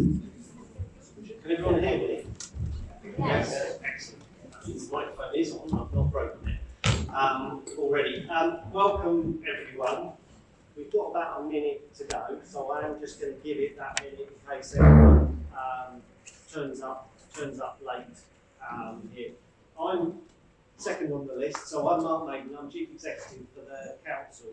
Can everyone hear me? Yes. Excellent. The microphone is on, I've not broken it um, already. Um, welcome everyone. We've got about a minute to go, so I am just going to give it that minute in case everyone um, turns up turns up late um, here. I'm second on the list, so I'm Mark Maidment, I'm Chief Executive for the Council.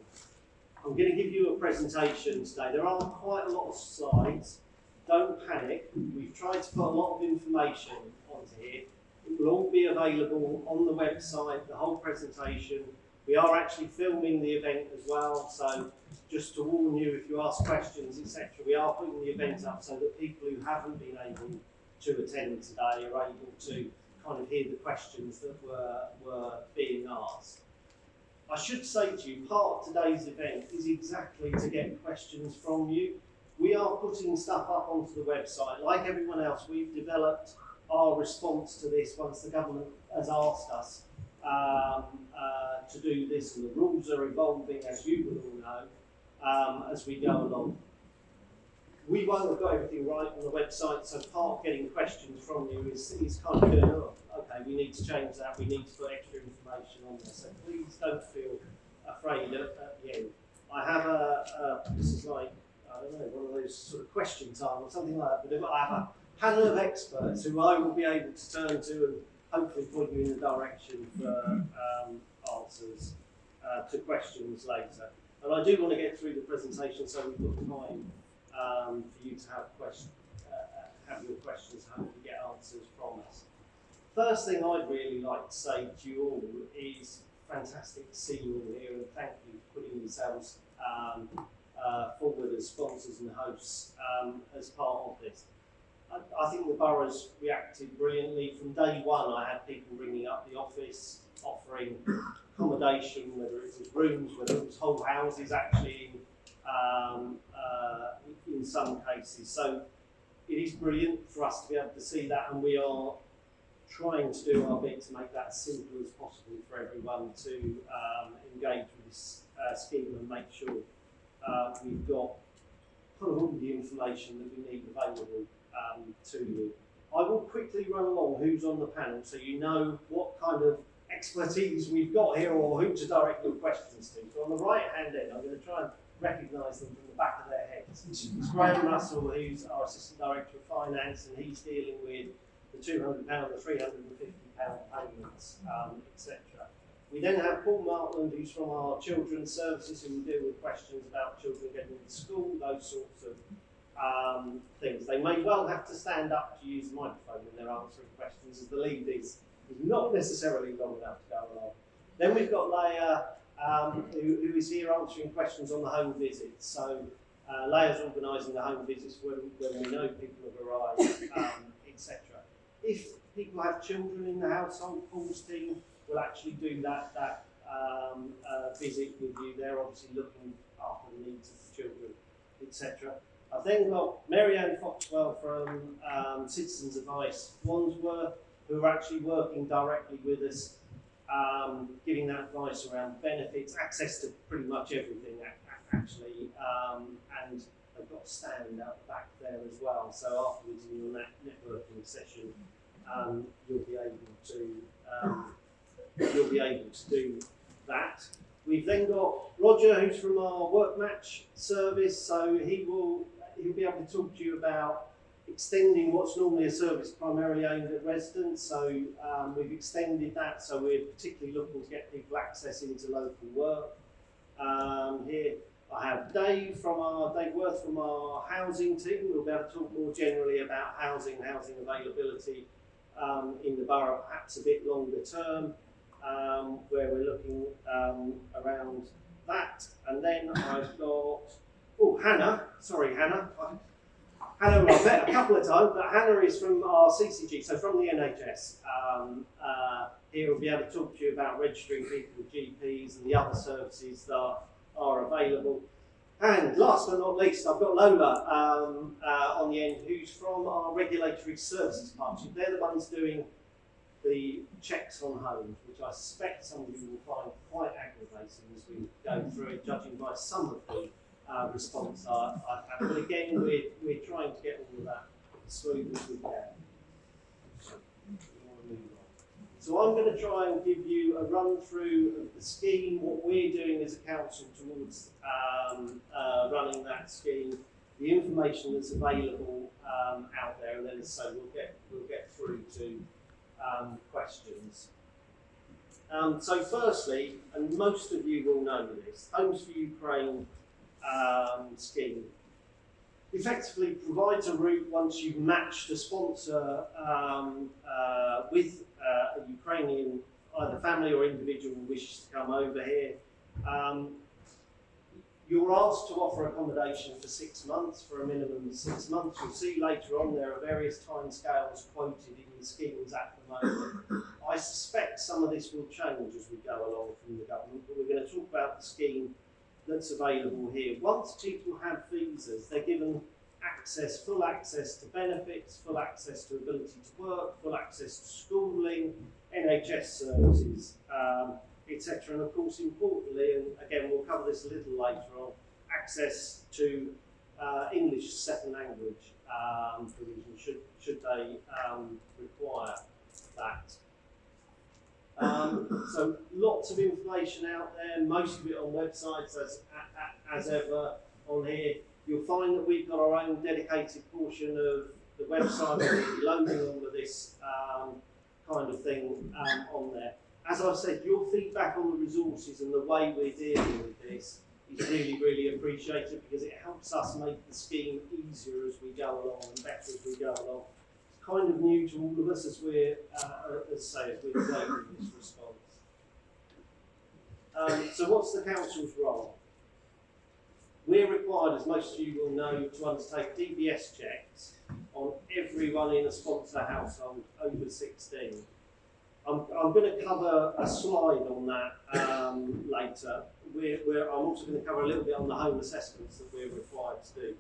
I'm going to give you a presentation today. There are quite a lot of slides. Don't panic. We've tried to put a lot of information onto here. It will all be available on the website, the whole presentation. We are actually filming the event as well, so just to warn you, if you ask questions, etc., we are putting the event up so that people who haven't been able to attend today are able to kind of hear the questions that were, were being asked. I should say to you, part of today's event is exactly to get questions from you. We are putting stuff up onto the website. Like everyone else, we've developed our response to this once the government has asked us um, uh, to do this, and the rules are evolving, as you will all know, um, as we go along. We won't have got everything right on the website, so part getting questions from you is, is kind of going, oh, okay, we need to change that, we need to put extra information on there. So please don't feel afraid at, at the end. I have a, a, this is like, I don't know, one of those sort of question time or something like that, but I have a panel of experts who I will be able to turn to and hopefully point you in the direction for um, answers uh, to questions later. And I do want to get through the presentation so we've got time um, for you to have questions, uh, have your questions, hopefully get answers from us. First thing I'd really like to say to you all is fantastic to see you all here and thank you for putting yourselves um, uh, forward as sponsors and hosts um, as part of this. I, I, think the borough's reacted brilliantly. From day one, I had people ringing up the office, offering accommodation, whether it was rooms, whether it was whole houses actually um, uh, in some cases. So it is brilliant for us to be able to see that, and we are trying to do our bit to make that simple as possible for everyone to um, engage with this uh, scheme and make sure uh, we've got of all the information that we need available um, to you. I will quickly run along who's on the panel so you know what kind of expertise we've got here or who to direct your questions to. So on the right hand end, I'm going to try and recognise them from the back of their heads. It's Graham Russell, who's our Assistant Director of Finance, and he's dealing with the £200, the £350 payments, um, etc. We then have Paul Martland, who's from our Children's Services, who will deal with questions about children getting into school, those sorts of um, things. They may well have to stand up to use the microphone when they're answering questions, as the lead is, is not necessarily long enough to go along. Then we've got Leah, um, who, who is here answering questions on the home visits. So uh, Leah's organising the home visits when, when we know people have arrived, um, etc. If people have children in the household, Paul's team will actually do that, that um, uh, visit with you. They're obviously looking after the needs of the children, etc. I've then got Marianne Foxwell from um, Citizens Advice Wandsworth, who are actually working directly with us, um, giving that advice around benefits, access to pretty much everything actually, um, and they've got a stand out the back there as well. So afterwards in your networking session, um, you'll be able to um, you'll be able to do that. We've then got Roger, who's from our work match service, so he will he'll be able to talk to you about extending what's normally a service primarily aimed at residents. So um, we've extended that, so we're particularly looking to get people access into local work. Um, here I have Dave from our Dave Worth from our housing team. We'll be able to talk more generally about housing, housing availability um, in the borough, perhaps a bit longer term um, where we're looking um, around that. And then I've got, oh, Hannah, sorry, Hannah. Hannah, I've met a couple of times, but Hannah is from our CCG, so from the NHS. Um, uh, here we'll be able to talk to you about registering people with GPs and the other services that are available. And last but not least, I've got Lola um, uh, on the end, who's from our Regulatory Services Partnership. They're the ones doing the checks on homes, which I suspect some of you will find quite aggravating as we go through it, judging by some of the uh, response I've had. But again, we're, we're trying to get all of that as smooth as we can. So I'm going to try and give you a run through of the scheme, what we're doing as a council towards um, uh, running that scheme, the information that's available um, out there, and then so we'll get we'll get through to um, questions. Um, so firstly, and most of you will know this, Homes for Ukraine um, scheme effectively provides a route once you've matched a sponsor um, uh, with uh, a Ukrainian either family or individual who wishes to come over here. Um, you're asked to offer accommodation for six months, for a minimum of six months. You'll see later on there are various timescales quoted in the schemes at the moment. I suspect some of this will change as we go along from the government, but we're going to talk about the scheme that's available here. Once people have visas, they're given access, full access to benefits, full access to ability to work, full access to schooling, NHS services, um, etc. And of course, importantly, and again, we'll cover this a little later on, access to uh, English second language um, provision should, should they um, require that. Um, so lots of information out there, most of it on websites as, as ever on here. You'll find that we've got our own dedicated portion of the website loading all of this um, kind of thing um, on there. As I've said, your feedback on the resources and the way we're dealing with this is really, really appreciated because it helps us make the scheme easier as we go along and better as we go along. It's kind of new to all of us as we're, uh, as say, as we're developing this response. Um, so what's the council's role? We're required, as most of you will know, to undertake DBS checks on everyone in a sponsor household over 16. I'm, I'm going to cover a slide on that um, later. We're, we're, I'm also going to cover a little bit on the home assessments that we're required to do.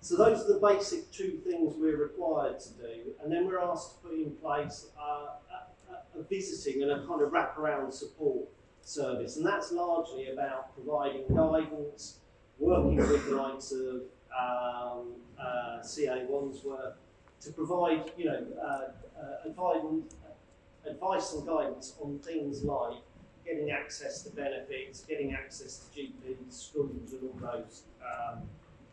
So those are the basic two things we're required to do, and then we're asked to put in place a, a, visiting and a kind of wraparound support service, and that's largely about providing guidance, working with the likes of um, uh, CA Wandsworth to provide, you know, uh, uh, advice, and guidance on things like getting access to benefits, getting access to GPs, schools, and all those um,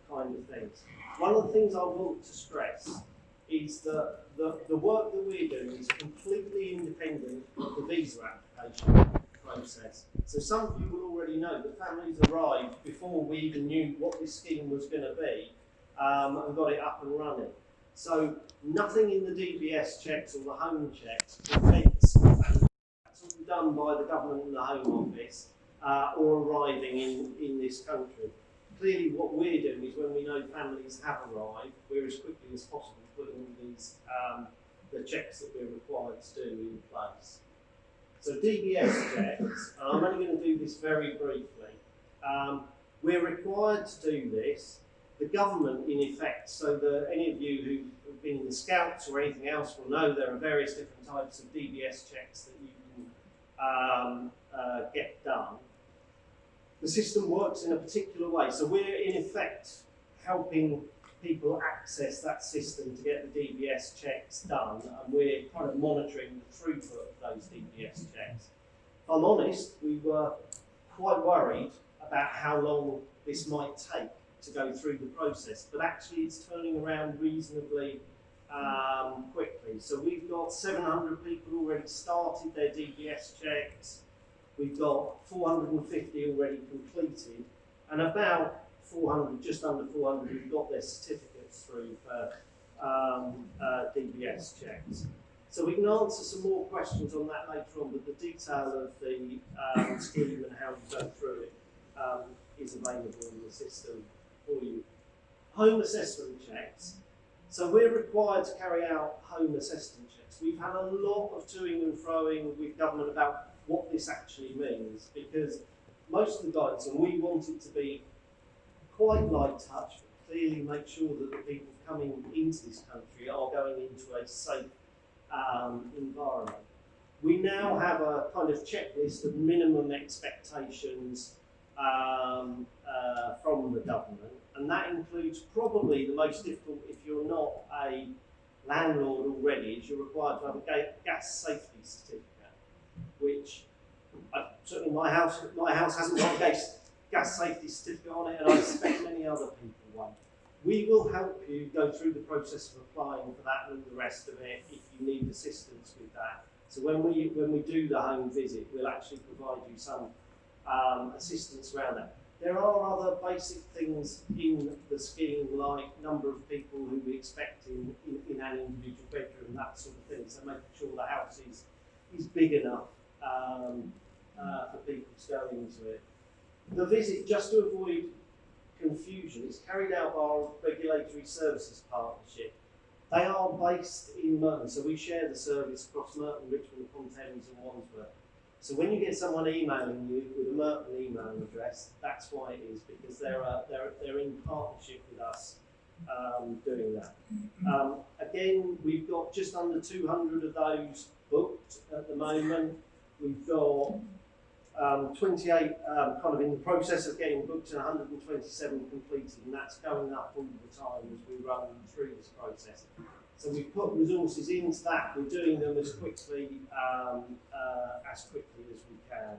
kind of things. One of the things I want to stress is that the, the work that we're doing is completely independent of the visa application process. So some of you will already know that families arrived before we even knew what this scheme was going to be um, and got it up and running. So nothing in the DBS checks or the home checks prevents that's all done by the government and the Home Office uh, or arriving in, in this country. Clearly what we're doing is when we know families have arrived, we're as quickly as possible putting all these um, the checks that we're required to do in place. So DBS checks, and I'm only going to do this very briefly. Um, we're required to do this. The government, in effect, so any of you who have been in the Scouts or anything else will know there are various different types of DBS checks that you can um, uh, get done. The system works in a particular way. So we're, in effect, helping people access that system to get the DBS checks done, and we're kind of monitoring the throughput of those DBS checks. If I'm honest, we were quite worried about how long this might take to go through the process, but actually it's turning around reasonably um, quickly. So we've got 700 people already started their DBS checks, we've got 450 already completed, and about 400, just under 400 who've got their certificates through for um, uh, DBS checks. So we can answer some more questions on that later on, but the detail of the um, scheme and how you go through it um, is available in the system for you. Home assessment checks. So we're required to carry out home assessment checks. We've had a lot of toing and froing with government about what this actually means because most of the guidance, and we want it to be quite light touch, but clearly make sure that the people coming into this country are going into a safe um, environment. We now have a kind of checklist of minimum expectations um, uh, from the government, and that includes probably the most difficult if you're not a landlord already is you're required to have a gas safety certificate, which I, certainly my house my house hasn't got a gas, gas safety certificate on it, and I expect many other people won't. We will help you go through the process of applying for that and the rest of it if you need assistance with that. So when we when we do the home visit, we'll actually provide you some um, assistance around that. There are other basic things in the scheme, like number of people who we expect in, in, in an individual bedroom, that sort of thing. So making sure the house is, is big enough um, uh, for people to go into it. The visit, just to avoid confusion, is carried out by our Regulatory Services Partnership. They are based in Merton, so we share the service across Merton, Richmond upon and Wandsworth. So when you get someone emailing you with a Merton email address, that's why it is because they're uh, they're they're in partnership with us um, doing that. Um, again, we've got just under 200 of those booked at the moment. We've got um, 28 um, kind of in the process of getting booked and 127 completed, and that's going up all the time as we run through this process. So we've put resources into that. We're doing them as quickly um, uh, as quickly as we can.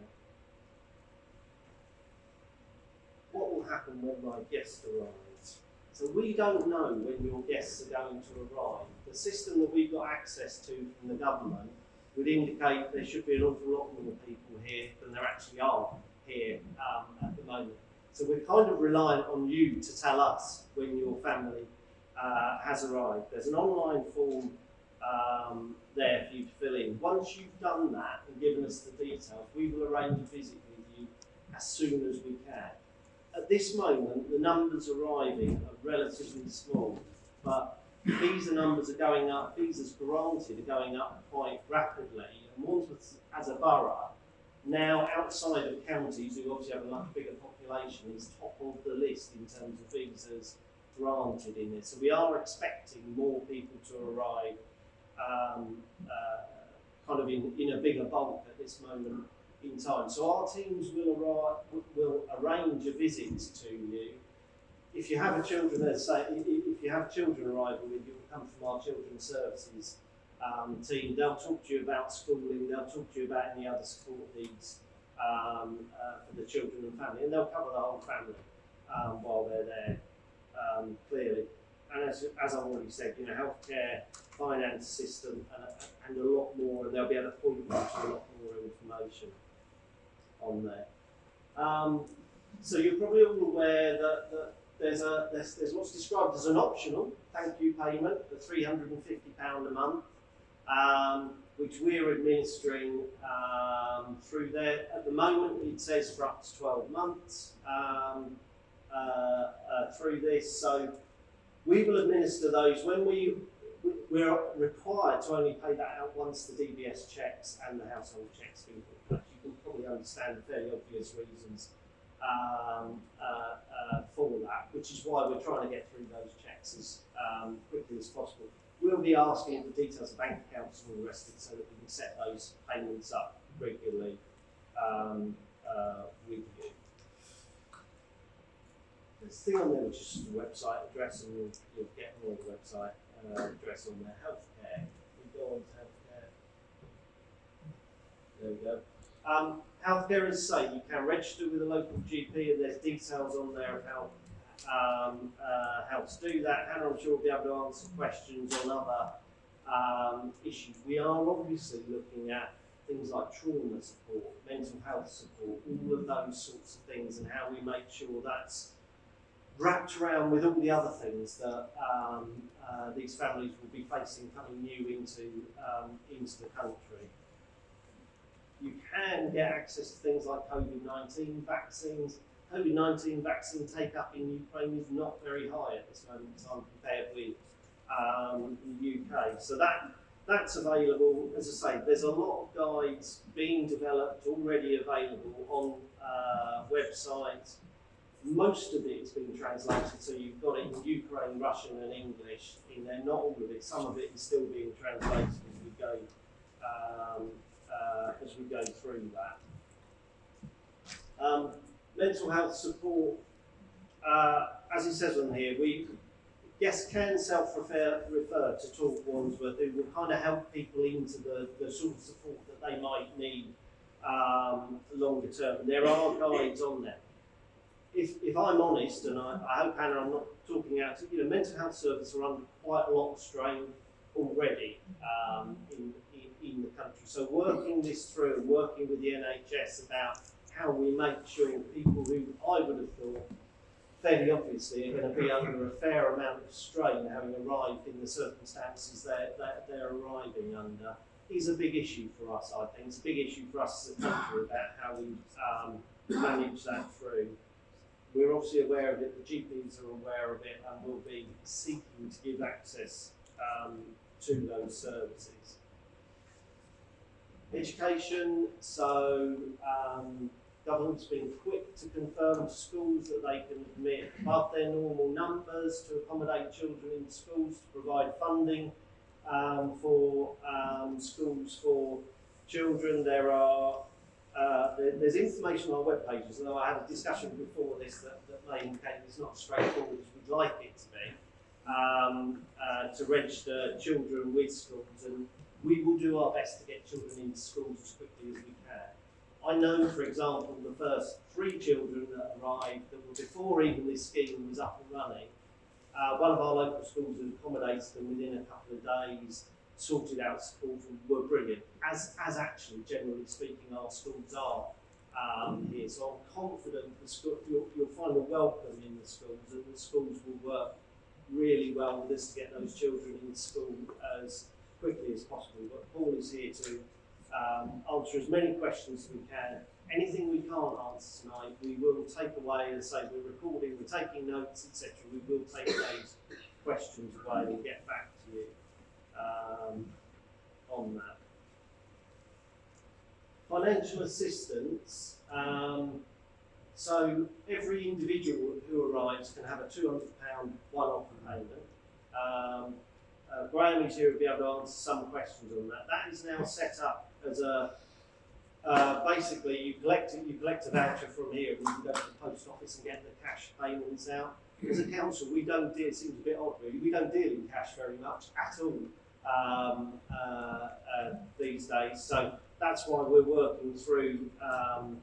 What will happen when my guest arrives? So we don't know when your guests are going to arrive. The system that we've got access to from the government would indicate there should be an awful lot more people here than there actually are here um, at the moment. So we're kind of reliant on you to tell us when your family uh, has arrived. There's an online form um, there for you to fill in. Once you've done that and given us the details, we will arrange a visit with you as soon as we can. At this moment, the numbers arriving are relatively small, but visa numbers are going up, visas granted are going up quite rapidly, and Wandsworth as a borough, now outside of counties who obviously have a much bigger population, is top of the list in terms of visas granted in this. So we are expecting more people to arrive um, uh, kind of in, in a bigger bulk at this moment in time. So our teams will arrive, will arrange a visit to you. If you have a children, say, if you have children arriving with you, come from our children's services um, team. They'll talk to you about schooling. They'll talk to you about any other support needs um, uh, for the children and family, and they'll cover the whole family um, while they're there um, clearly. And as, as I've already said, you know, healthcare, finance system, and, and a lot more, and they'll be able to point you to a lot more information on there. Um, so you're probably all aware that, that there's, a, there's, there's what's described as an optional thank you payment of £350 a month, um, which we're administering um, through there. At the moment, it says for up to 12 months. Um, uh, uh, through this. So we will administer those when we we're required to only pay that out once the DBS checks and the household checks been put You can probably understand the fairly obvious reasons um, uh, uh, for that, which is why we're trying to get through those checks as um, quickly as possible. We'll be asking for details of bank accounts and all the rest of it so that we can set those payments up regularly um, uh, with you. There's a thing on there which is the website address, and you'll, you'll get more the website uh, address on there. Healthcare. We go on to healthcare. There we go. Um, healthcare, is safe. you can register with a local GP, and there's details on there of how um, uh, how to do that. Hannah, I'm sure, will be able to answer questions on other um, issues. We are obviously looking at things like trauma support, mental health support, all of those sorts of things, and how we make sure that's wrapped around with all the other things that um, uh, these families will be facing coming new into, um, into the country. You can get access to things like COVID-19 vaccines. COVID-19 vaccine take-up in Ukraine is not very high at this moment in time compared with um, the UK. So that that's available. As I say, there's a lot of guides being developed, already available on uh, websites most of it has been translated, so you've got it in Ukraine, Russian, and English in there. Not all of it. Some of it is still being translated as we go um, uh, as we go through that. Um, mental health support, uh, as it says on here, we guests can self-refer refer to Talk Wandsworth, who will kind of help people into the, the sort of support that they might need um, longer term. There are guides on there. If, if I'm honest, and I, I hope, Hannah, I'm not talking out, you know, mental health services are under quite a lot of strain already um, in, in, in the country. So working this through, working with the NHS about how we make sure people who I would have thought fairly obviously are going to be under a fair amount of strain having arrived in the circumstances they're, they're, they're arriving under is a big issue for us, I think. It's a big issue for us as a country about how we um, manage that through. We're obviously aware of it, the GPs are aware of it, and will be seeking to give access um, to those services. Education, so um, government's been quick to confirm to schools that they can admit above their normal numbers to accommodate children in schools, to provide funding um, for um, schools for children. There are uh, there's information on web pages, although I had a discussion before this that, that may indicate it's not straightforward as we'd like it to be, um, uh, to register children with schools, and we will do our best to get children into schools as quickly as we can. I know, for example, the first three children that arrived that were before even this scheme was up and running, uh, one of our local schools had accommodated them within a couple of days, sorted out schools were brilliant, as, as actually, generally speaking, our schools are um, here. So I'm confident the school, you'll, you'll find a welcome in the schools and the schools will work really well with us to get those children in school as quickly as possible. But Paul is here to um, answer as many questions as we can. Anything we can't answer tonight, we will take away and say we're recording, we're taking notes, etc. We will take those questions away and get back to you um, on that. Financial assistance. Um, so every individual who arrives can have a £200 one-off payment. Um, uh, Graham is here to be able to answer some questions on that. That is now set up as a uh, basically you collect you collect a voucher from here and you can go to the post office and get the cash payments out. As a council, we don't deal. It seems a bit odd, really. We don't deal in cash very much at all um, uh, uh, these days. So that's why we're working through um,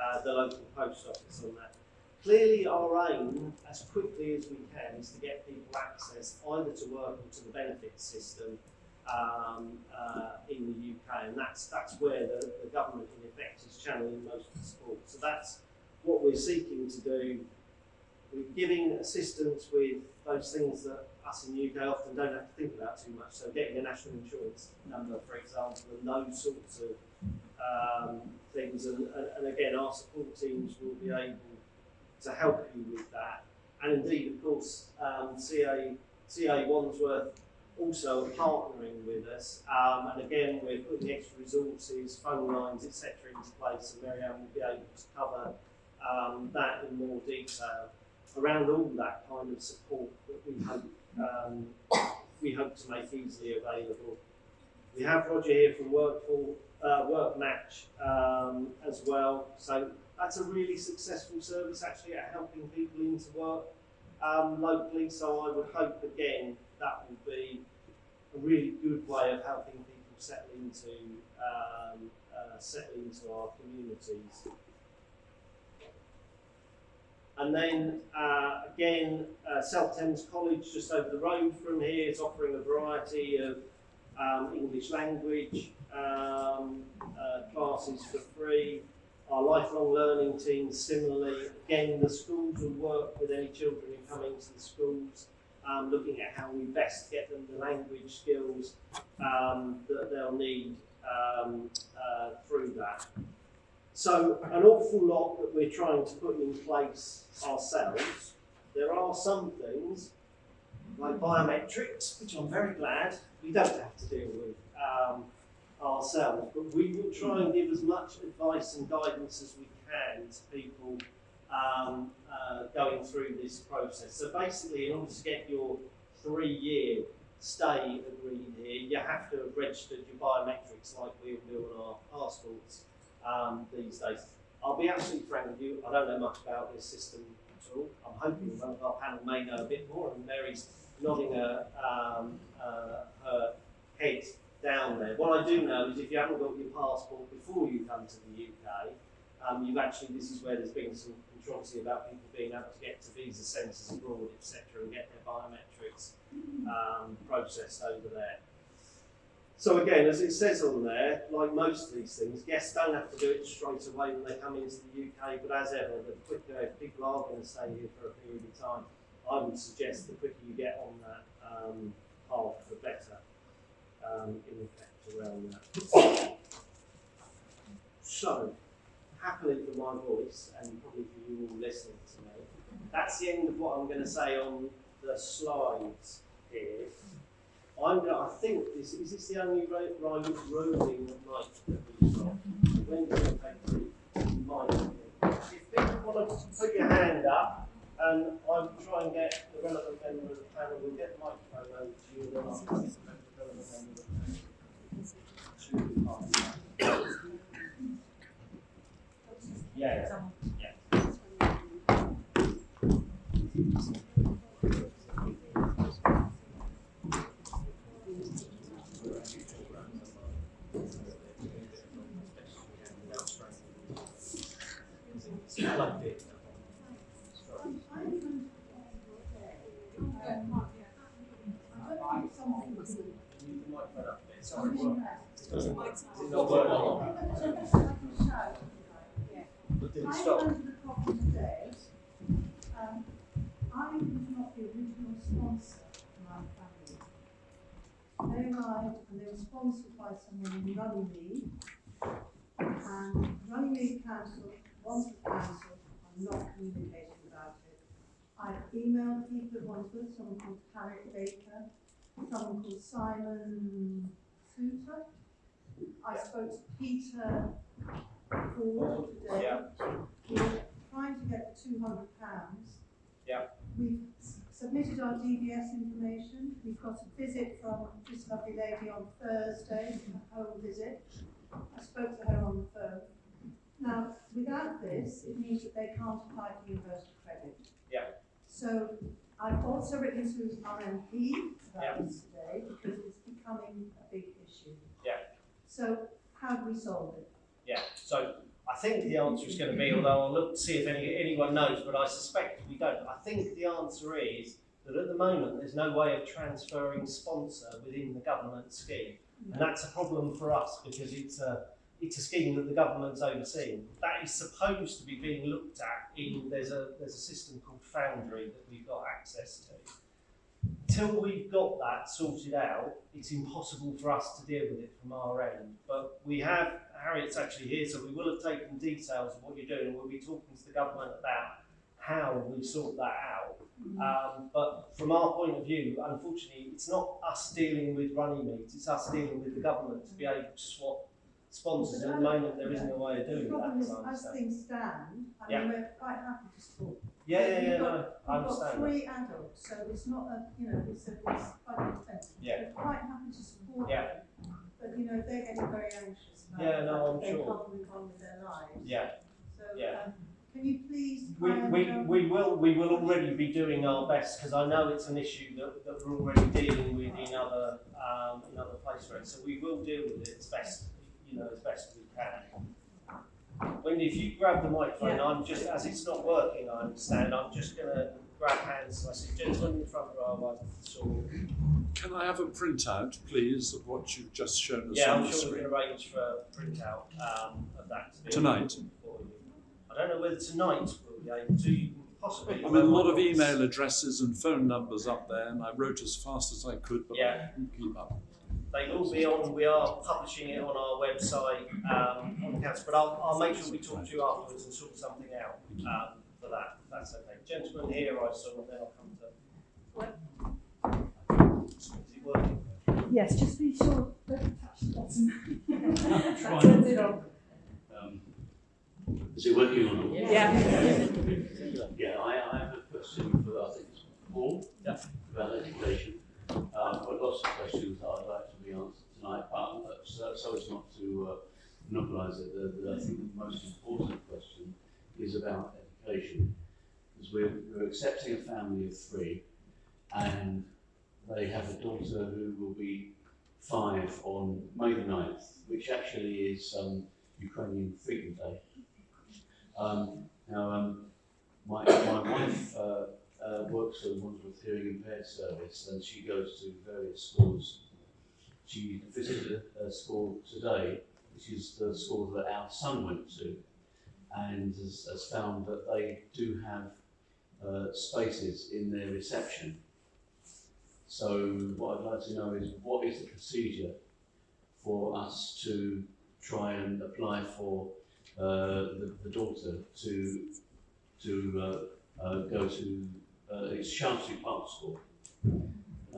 uh, the local post office on that. Clearly, our aim, as quickly as we can, is to get people access either to work or to the benefits system um, uh, in the UK, and that's that's where the, the government, in effect, is channeling most of the support. So that's what we're seeking to do. We're giving assistance with those things that us in the UK often don't have to think about too much. So getting a national insurance number, for example, and those sorts of um, things. And, and, again, our support teams will be able to help you with that. And indeed, of course, um, CA, CA Wandsworth also partnering with us. Um, and again, we're putting extra resources, phone lines, etc. into place, and Mary Ann will be able to cover um, that in more detail around all that kind of support that we hope um, we hope to make easily available. We have Roger here from Workful, uh, Work Match um, as well. So that's a really successful service actually at helping people into work um, locally. So I would hope again that will be a really good way of helping people settle into um, uh, settle into our communities. And then uh, again, uh, South Thames College, just over the road from here, is offering a variety of um, English language um, uh, classes for free. Our lifelong learning team, similarly, again, the schools will work with any children who come into the schools um, looking at how we best get them the language skills um, that they'll need um, uh, through that. So an awful lot that we're trying to put in place ourselves. There are some things like biometrics, which I'm very glad we don't have to deal with um, ourselves, but we will try and give as much advice and guidance as we can to people um, uh, going through this process. So basically, in order to get your three-year stay agreed here, you have to have registered your biometrics like we do on our passports um, these days. I'll be absolutely frank with you, I don't know much about this system at all. I'm hoping one of our panel may know a bit more, and Mary's nodding her, um, uh, her head down there. What I do know is if you haven't got your passport before you come to the UK, um, you've actually, this is where there's been some controversy about people being able to get to visa centres abroad, etc., and get their biometrics um, processed over there. So again, as it says on there, like most of these things, guests don't have to do it straight away when they come into the UK, but as ever, the quicker people are going to stay here for a period of time, I would suggest the quicker you get on that um, path, the better um, in effect around that. So, happily for my voice and probably for you all listening to me, that's the end of what I'm going to say on the slides here. I'm to, I think this is this the only ro- ro- roaming mic that we've got. When do we take the mic? If people want to put your hand up, and I'll try and get the relevant member of the panel, we'll get the microphone over to you, and then I'll it the relevant member of the panel. That. Yeah, yeah. I like it. Leave the microphone up there. Sorry, what? Is it not working? But did it I stop? learned the problem today. Um, I was not the original sponsor of my family. They arrived and they were sponsored by someone in Runnymede. And Runnymede Council, Wandsworth Council, are not communicating about it. I emailed people at Wandsworth, someone called Tarek Baker, someone called Simon Souter. I spoke to Peter Ford today. Yeah. We're trying to get the two hundred pounds. Yeah. We've submitted our DBS information, we've got a visit from this lovely lady on Thursday, a home visit. I spoke to her on the phone. Now, without this, it means that they can't apply for universal credit. Yeah. So I've also written to our MP Yeah. about this today, because it's becoming a big issue. Yeah. So how do we solve it? Yeah, so I think the answer is going to be, although I'll look to see if any, anyone knows, but I suspect we don't. I think the answer is that at the moment there's no way of transferring sponsor within the government scheme. And mm-hmm. that's a problem for us because it's a, it's a scheme that the government's overseeing. That is supposed to be being looked at in, there's a, there's a system called Foundry that we've got access to. Till we've got that sorted out, it's impossible for us to deal with it from our end. But we have, Harriet's actually here, so we will have taken details of what you're doing, and we'll be talking to the government about how we sort that out. Um, but from our point of view, unfortunately, it's not us dealing with Runnymede, it's us dealing with the government to be able to swap sponsors. At the moment, there isn't a way of doing that, problem is, as I as understand. things stand, I Yeah. mean, we're quite happy to support. Yeah, yeah, yeah, We've no, got- I We've got understand that. three adults, so it's not a, you know, it's a, it's quite expensive. Yeah. We're quite happy to support Yeah. them, but, you know, they're getting very anxious about Yeah, no, I'm they sure. can't move on with their lives. Yeah. So, Yeah. um, can you please We, try and, we, um, we will we will already be doing our best because I know it's an issue that, that we're already dealing with in other um, in other places. Right? So we will deal with it as best you know as best we can. Wendy, if you grab the microphone, Yeah. I'm just as it's not working. I understand. I'm just going to grab hands. I see gentleman in the front row. I saw. Can I have a printout, please, of what you've just shown us Yeah, on I'm the sure we screen? can arrange for a printout um, of that to be Tonight? for you. I don't know whether tonight we'll be able to. You can possibly. I mean, a lot of email addresses and phone numbers up there, and I wrote as fast as I could, but Yeah. I couldn't keep up. They will be on, we are publishing it on our website, um, on the council, but I'll, I'll make sure we talk to you afterwards and sort something out, um, for that, if that's okay. Gentleman here I saw, and then I'll come to. Is it working? Yes, just be sure, don't touch the bottom. Try. Turns it on. Um, Is it working or not? Yeah. Yeah, I, I have a question for, I think it's Paul. Yeah. About education. Um, got lots of questions that I'd like to be answered tonight, but uh, so, so as not to, uh, monopolise it, I think the most important question is about education. Because we're, we're accepting a family of three, and they have a daughter who will be five on May the 9th, which actually is um, Ukrainian Freedom Day. Um, now, um, my, my wife uh, uh, works for the Wandsworth Hearing Impaired Service and she goes to various schools. She visited a school today, which is the school that our son went to, and has, has found that they do have uh, spaces in their reception. So what I'd like to know is what is the procedure for us to try and apply for uh, the, the daughter to to uh, uh, go to uh, it's Shaftesbury Park School,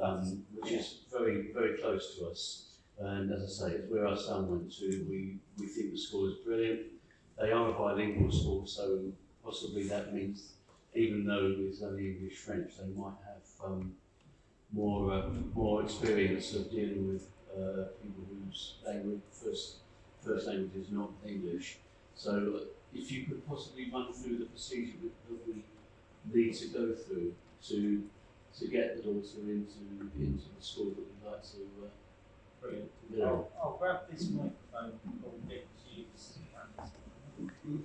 um, which is very very close to us. And as I say, it's where our son went to. We we think the school is brilliant. They are a bilingual school, so possibly that means even though it's only English French, they might have um, more uh, more experience of dealing with uh, people whose language first first language is not English. So if you could possibly run through the procedure that we need to go through to to get the daughter into into the school that we'd like to uh, Brilliant. do. I'll, I'll grab this microphone called Nick to use.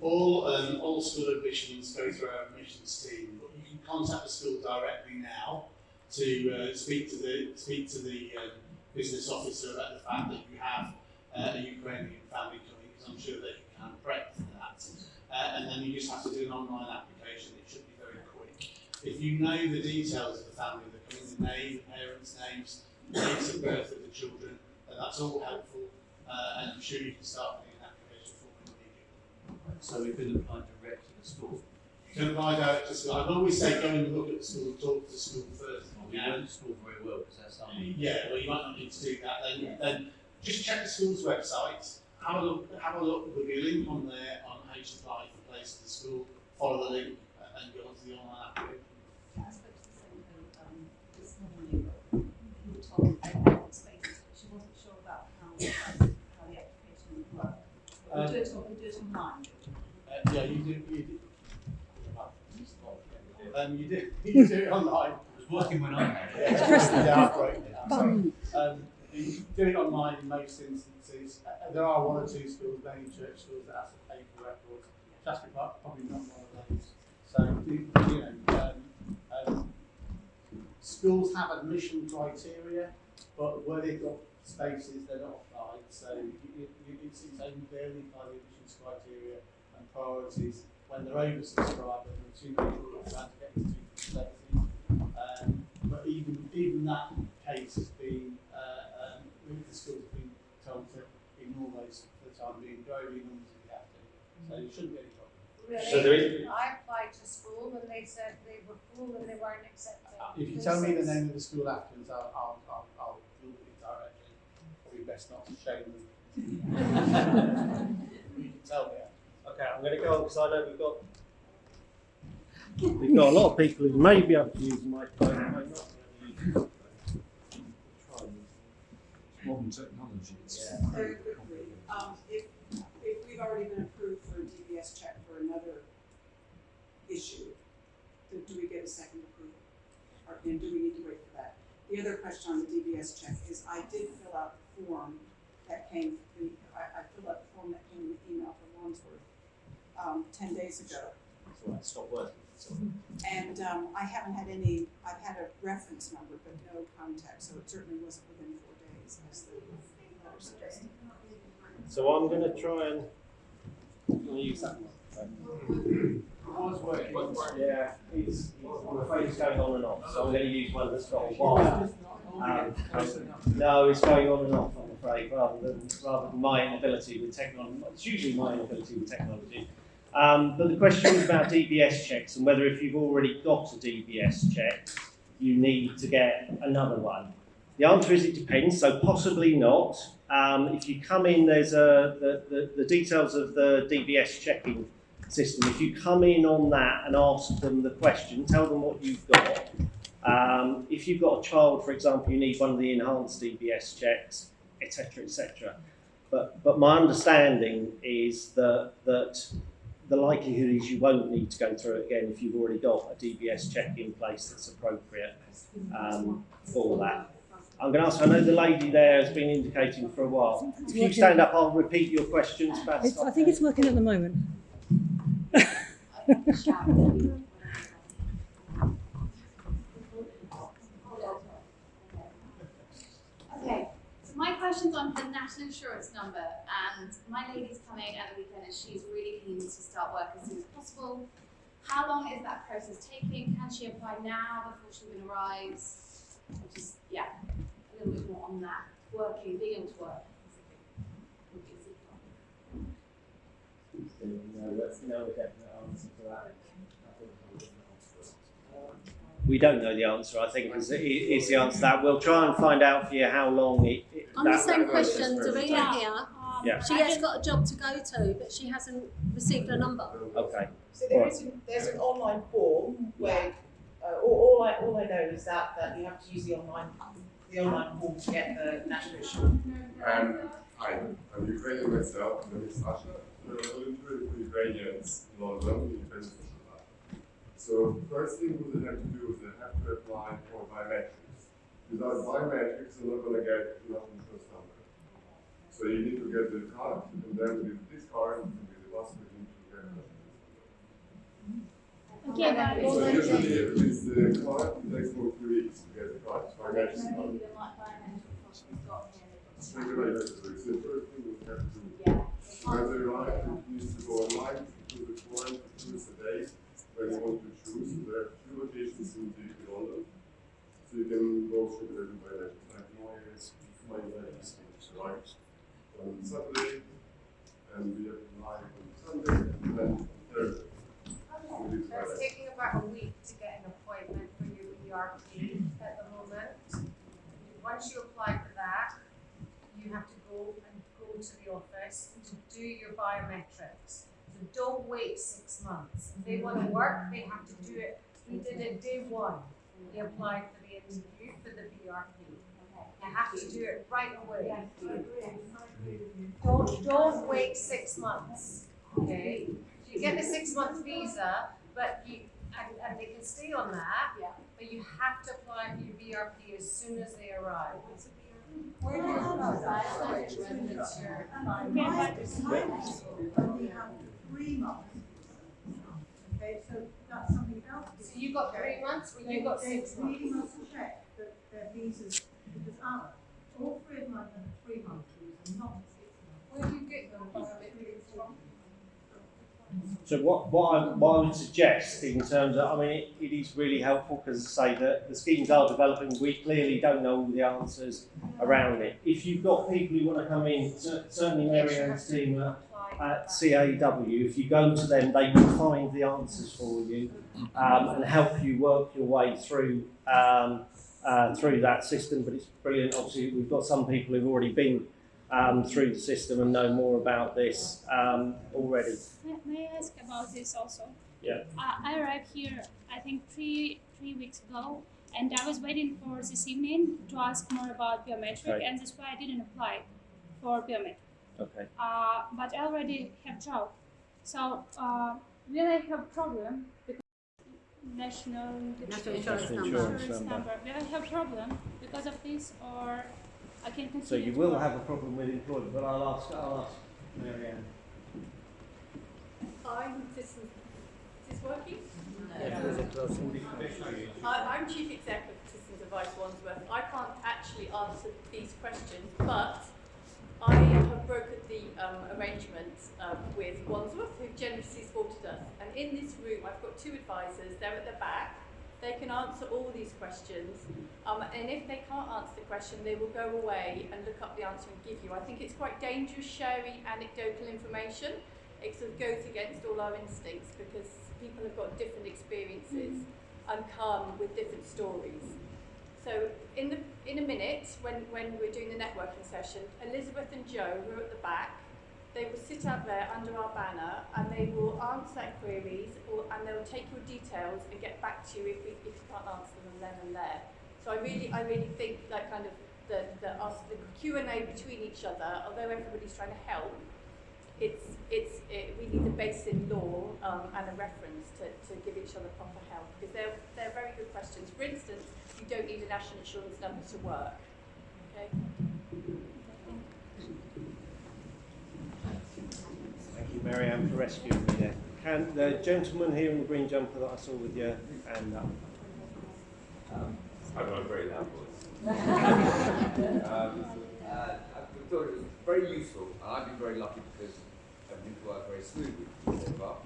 All, um, all school admissions go through our admissions team, but you can contact the school directly now to uh, speak to the speak to the um, business officer about the fact that you have uh, a Ukrainian family coming, because I'm sure that you can prep for that. Uh, and then you just have to do an online application. It should be very quick. If you know the details of the family, the name, parents' names, dates of birth of the children, that's all helpful. Uh, and I'm sure you can start filling an application form immediately. So we could apply direct to the school. You can apply direct to school. I'd always say go and look at the school, talk to the school first. We know the school very well because that's something. Yeah, well, you might not need to do that. Then, then just check the school's website. Have a look. Have a look. There'll be a link on there on how to apply for place to the school. Follow the link and go onto the online application. I spoke to the secretary, um, this morning, told me they but she wasn't sure about how, how the application would work. We Um, do it, on- we do it online. Uh, yeah, you do. You do. Um, you do. You do it online. It was working when I had it. Yeah, yeah, I've. So, um, you do it online in most instances. Uh, there are one or two schools, mainly church schools, that have to pay for records. Shaftesbury Park probably not one of those. So, you know, schools have admission criteria, but where they've got spaces, they're not applied. So, you, you, you- it's, only barely by the admissions criteria and priorities when they're oversubscribed and there are too many people trying to get into spaces. Um, but even even that case has been, uh, um, the schools have been told to ignore those for the time being, your numbers if you have to. So it shouldn't be any. Really? So there is- I applied to school and they said they were full and they weren't accepting. If you tell me the name of the school afterwards, I'll, I'll, I'll, I'll Google it directly. Probably best not to shame them. you can tell me. Okay, I'm going to go on because I know we've got we've got a lot of people who may be able to use the microphone, may not be able to use the microphone. Modern technology. It's Yeah. Very quickly, um, if, if we've already been approved for a DBS check for another issue, do, do we get a second approval? Or, and do we need to wait for that? The other question on the DBS check is I did fill out the form that came, the, I, I filled out the form that came in the email from Wandsworth, um, ten days ago. So I stopped working. So. And, um, I haven't had any, I've had a reference number, but no contact, so it certainly wasn't within four days, as the letter suggested. So I'm going to try and use that microphone. Was working. Yeah, it's, I'm afraid it's going on and off, so I'm going to use one that's got a wire. Um, no, it's going on and off, I'm afraid, rather than rather than my inability with technology. It's usually my inability with technology. Um, but the question was about DBS checks and whether if you've already got a DBS check, you need to get another one. The answer is it depends, so possibly not. Um, if you come in, there's a, the, the, the details of the DBS checking system. If you come in on that and ask them the question, tell them what you've got. Um, if you've got a child, for example, you need one of the enhanced DBS checks, etc., etc. But but my understanding is that that the likelihood is you won't need to go through it again if you've already got a DBS check in place that's appropriate um, for that. I'm going to ask, I know the lady there has been indicating for a while. If you stand up, I'll repeat your questions. I think it's working at the moment. Okay, so my question's on the national insurance number, and my lady's coming at the weekend, and she's really keen to start work as soon as possible. How long is that process taking? Can she apply now before she even arrives? Just yeah, a little bit more on that. Working, being able to work. would be super. We don't know the answer, I think, is, is the answer that. We'll try and find out for you how long it. it On the same question, will Doreen take. here, Yeah. she has got a job to go to, but she hasn't received a number. Okay. So there is, an- there's an online form where, uh, all, all I, all I know is that, that you have to use the online, the online form to get the national insurance. Um, hi, I'm Ukrainian myself, my name is Sasha. I'm a volunteer for Ukrainians in London, independent social lab. So first thing we have to do is they have to apply for biometrics. Without biometrics, you're not gonna get enough insurance number. So you need to get the card, and then with this card, and with the last you need to get number. Okay, but So usually, if it's the card, it takes more three weeks to get the card, biometrics card. So you're gonna get it. So it's the first thing we have to do. When they arrive, it needs to go online, to the form, to choose a day when you want to choose. There are two locations in the in London. So you can go through the by that. Like my, my ladies arrived on Saturday, and we have live on Sunday, and then on Thursday. We did So it's taking about a week to get an appointment for your BRP at the moment. Once you apply for that, you have to go and go to the office to do your biometrics. So don't wait six months. If they want to work, they have to do it. We did it day one. We applied for the interview for the BRP. You have to do it right away. Don't, don't wait six months, okay? You get the six month visa, but you, and, and they can stay on that, but you have to apply for your BRP as soon as they arrive. Have three months. Okay, so that's something else. So you got three months, you got six months. check that their visas, because ours, all three of mine have three month visa, not a six month. Where do you get your biometrics from? So what, what, I, what I would suggest in terms of, I mean, it, it is really helpful because say that the schemes are developing. We clearly don't know all the answers around it. If you've got people who want to come in, certainly Mary Ann's team at, at CAW, if you go to them, they will find the answers for you um, and help you work your way through um, uh, through that system. But it's brilliant. Obviously, we've got some people who've already been um, through the system and know more about this um, already. May, may I ask about this also? Yeah. Uh, I arrived here, I think three three weeks ago, and I was waiting for this evening to ask more about biometric, Okay. and that's why I didn't apply for biometric. Okay. Uh, but I already have job, so uh, will I have problem because national National insurance National number. insurance insurance number. number? Will I have problem because of this, or I can continue? So you will work? have a problem with employment, but I'll ask, I'll ask Mary Ann. I'm this is this working? I, I'm chief Executive of Citizens Advice Wandsworth. I can't actually answer these questions, but I have brokered the um, arrangement um, with Wandsworth, who generously supported us. And in this room, I've got two advisors. They're at the back. They can answer all these questions. Um, and if they can't answer the question, they will go away and look up the answer and give you. I think it's quite dangerous sharing anecdotal information. It sort of goes against all our instincts because people have got different experiences and come with different stories. So in the in a minute, when, when we're doing the networking session, Elizabeth and Joe, who are at the back, they will sit out there under our banner and they will answer queries or, and they'll take your details and get back to you if, we, if you can't answer them then and there. So I really, I really think that kind of the, the, the Q&A between each other, although everybody's trying to help, it's, it's, it, we need a base in law um, and a reference to, to give each other proper help because they're, they're very good questions. For instance, you don't need a national insurance number to work. Okay? Thank you, Marianne, for rescuing me there. Can the gentleman here in the green jumper that I saw with you hand up? I've got a very loud voice. um, uh, I thought it was very useful, and I've been very lucky because everything's worked very smoothly so far.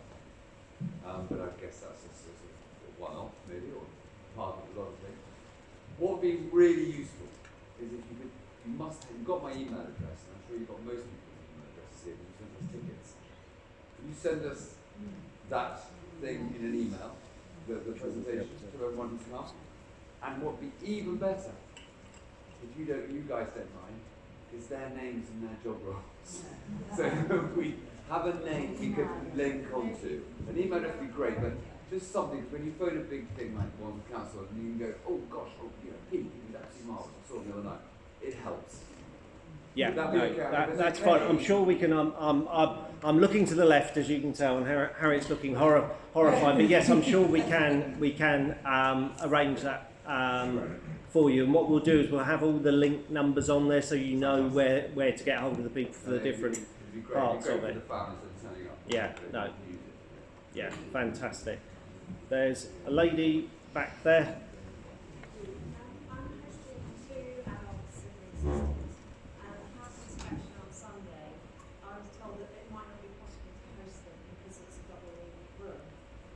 Um, but I guess that's a sort of one-off, maybe, or part of a lot of things. What would be really useful is if you could, you must, you've got my email address, and I'm sure you've got most people's email addresses here, when you send us tickets. Can you send us that thing in an email, the, the presentation, to everyone who's come? And what would be even better, if you don't, you guys don't mind, is their names and their job roles. so if we have a name we can link onto. An email would be great, but just something, when you phone a big thing like one council and you can go, oh gosh, oh, you know, Pete, he's absolutely marvellous, I saw him the other night. It helps. Yeah, Would that no, okay? that, Is fine. I'm sure we can. Um, um, I'm, I'm looking to the left, as you can tell, and Har- Harriet's looking horror, horrified. But yes, I'm sure we can. We can um, arrange that um, for you. And what we'll do is we'll have all the link numbers on there, so you know where, where to get hold of the people for the different be- it'd be great, parts of it. for the families that are turning up. Yeah, no. it. Yeah, fantastic. There's a lady back there. I'm hosting two adult siblings and a house inspection on Sunday. I was told that it might not be possible to host them because it's a double room.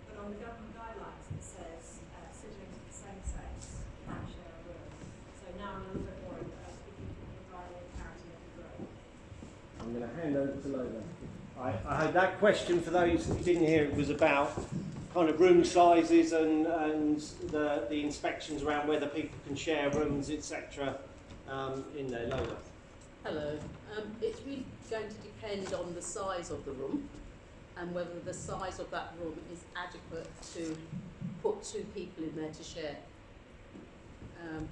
But on the government guidelines, it says uh, siblings of the same sex can share a room. So now I'm a little bit worried that if you can provide any clarity, it'd be great. I'm going to hand over to Lola. I, I heard that question for those who didn't hear. It was about kind of room sizes and, and the, the inspections around whether people can share rooms, etc. Um, in there, Lola. Hello. Um, it's really going to depend on the size of the room and whether the size of that room is adequate to put two people in there to share. Um,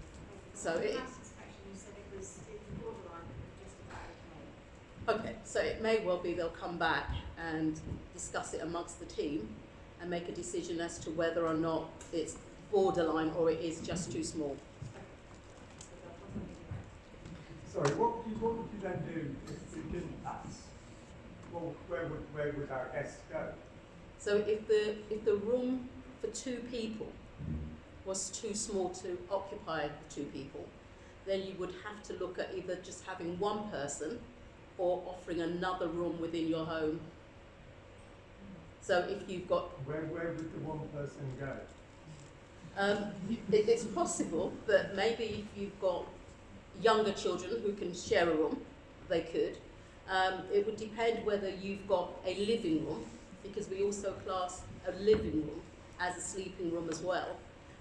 so On it, house inspection, you said it was, it was borderline, but it was just about okay. so it may well be they'll come back and discuss it amongst the team and make a decision as to whether or not it's borderline or it is just too small. Sorry, what would you, what would you then do if we didn't pass? Well, where would, where would our guests go? So if the if the room for two people was too small to occupy the two people, then you would have to look at either just having one person or offering another room within your home. So if you've got Where, where would the one person go? um, it, it's possible that maybe if you've got younger children who can share a room, they could. Um, it would depend whether you've got a living room, because we also class a living room as a sleeping room as well,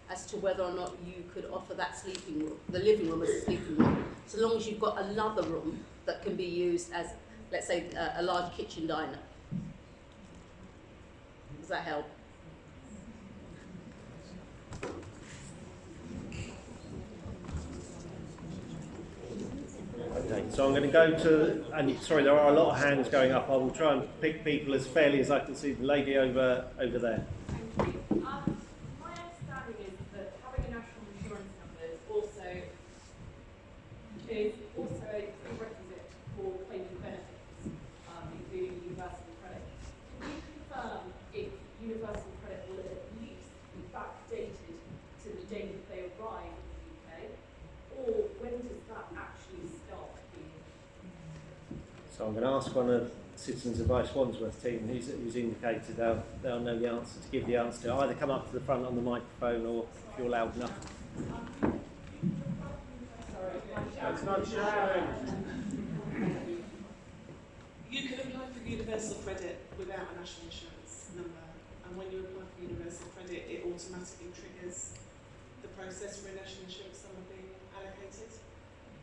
as to whether or not you could offer that sleeping room, the living room as a sleeping room, so long as you've got another room that can be used as, let's say, a, a large kitchen diner. Does that help? Okay, so I'm going to go to, and sorry, there are a lot of hands going up. I will try and pick people as fairly as I can see. The lady over over there. Um, my understanding is that having a national insurance number is also is also a prerequisite for claiming benefits, um, including universal credit. Can you confirm if universal credit will at least be backdated to the day that they arrive in the UK, or when does that actually start being So I'm going to ask one of the Citizens Advice Wandsworth team who's, who's indicated they'll, they'll know the answer to give the answer to. Either come up to the front on the microphone or if you're loud enough. It's not showing. You can apply for universal credit without a national insurance number, and when you apply for universal credit, it automatically triggers the process for a national insurance number being allocated.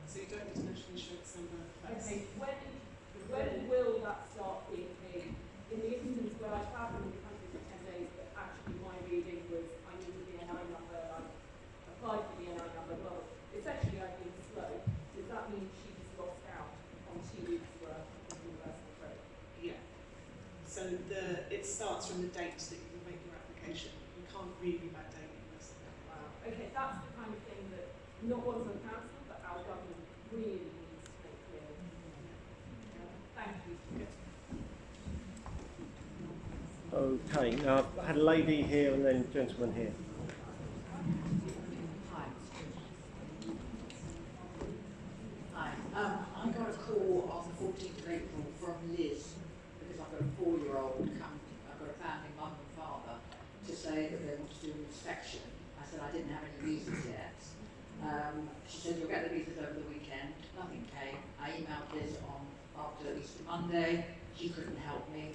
So you don't need a national insurance number first. Okay, when, will that start being paid? In the instance where I travelled in the country for ten days, but actually my reading was I needed the NI number, I applied for the NI number, well, essentially I've been slow. Does that mean she's lost out on two weeks worth of universal credit? Yeah. So the, it starts from the date that you make your application. You can't really backdate it. unless- Wow. Okay, that's the kind of thing that not Wandsworth Council, but our government really needs to make clear. Yeah. Thank you. Okay, now I had a lady here and then gentleman here. Hi, um, I got a call on the fourteenth of April from Liz, because I've got a four-year-old come, I've got a family mum and father, to say that they want to do an inspection. I said I didn't have any visas yet. Um, she said, you'll get the visas over the weekend, nothing came. I emailed Liz on, after Easter Monday, she couldn't help me.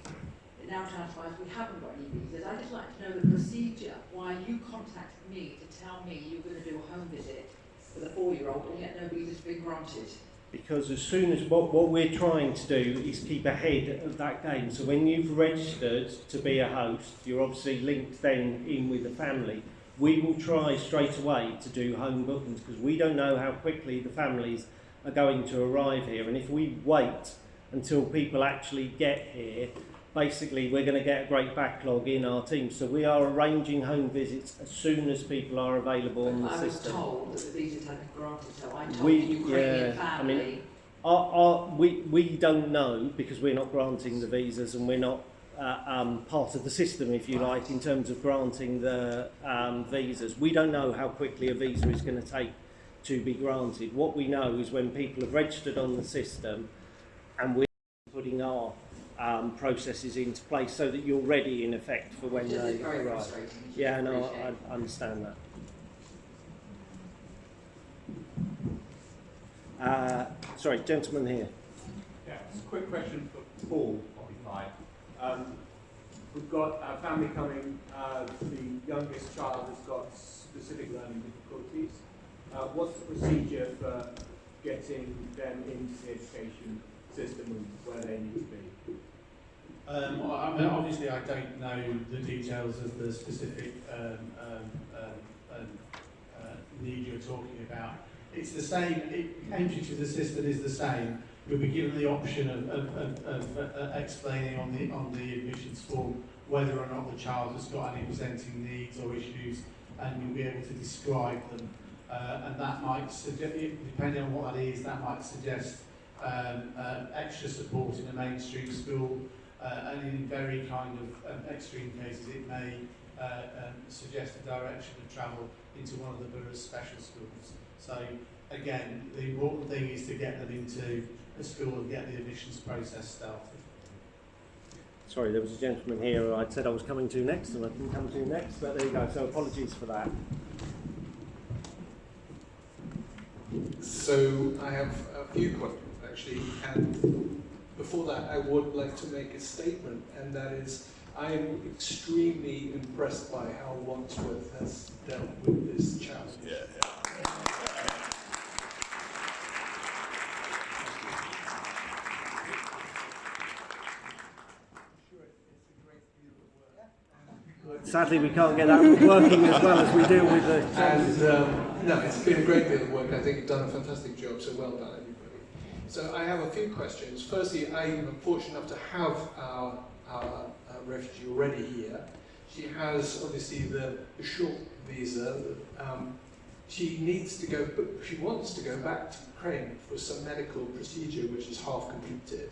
Now transpires we haven't got any visas. I'd just like to know the procedure, why you contacted me to tell me you were going to do a home visit with a four-year-old and yet no visa's been granted. Because as soon as what, what we're trying to do is keep ahead of that game. So when you've registered to be a host, you're obviously linked then in with the family. We will try straight away to do home bookings because we don't know how quickly the families are going to arrive here. And if we wait until people actually get here, basically we're going to get a great backlog in our team. So we are arranging home visits as soon as people are available on the I was system. told that the visas hadn't been granted, so I told We, Ukrainian yeah, I mean, our, our, we, we don't know because we're not granting the visas and we're not uh, um, part of the system, if you like, in terms of granting the um, visas. We don't know how quickly a visa is going to take to be granted. What we know is when people have registered on the system and we're putting our um, processes into place so that you're ready in effect for when Which they very arrive. frustrating, Yeah, I no. I, I understand that. Uh, sorry, gentleman here. Yeah, it's a quick question for Paul, probably fine. Um, we've got a family coming, uh, the youngest child has got specific learning difficulties. Uh, what's the procedure for getting them into the education system and where they need to be? Um, I mean, obviously, I don't know the details of the specific um, um, um, um, uh, need you're talking about. It's the same. It, entry to the system is the same. You'll be given the option of, of, of, of uh, explaining on the on the admissions form whether or not the child has got any presenting needs or issues, and you'll be able to describe them. Uh, and that might suggest, depending on what that is, that might suggest um, uh, extra support in a mainstream school, uh, and in very kind of um, extreme cases it may uh, um, suggest a direction of travel into one of the borough's special schools. So again, the important thing is to get them into a school and get the admissions process started. Sorry, there was a gentleman here who I'd said I was coming to next and I didn't come to next, but there you go. So apologies for that. So I have a few questions actually, and before that I would like to make a statement, and that is I am extremely impressed by how Wandsworth has dealt with this challenge. Yeah. Sadly, we can't get that working as well as we do with the. And um, no, it's been a great deal of work. I think you've done a fantastic job, so well done, everybody. So I have a few questions. Firstly, I'm fortunate enough to have our, our uh, refugee already here. She has obviously the, short visa. Um, she needs to go, she wants to go back to Ukraine for some medical procedure which is half completed,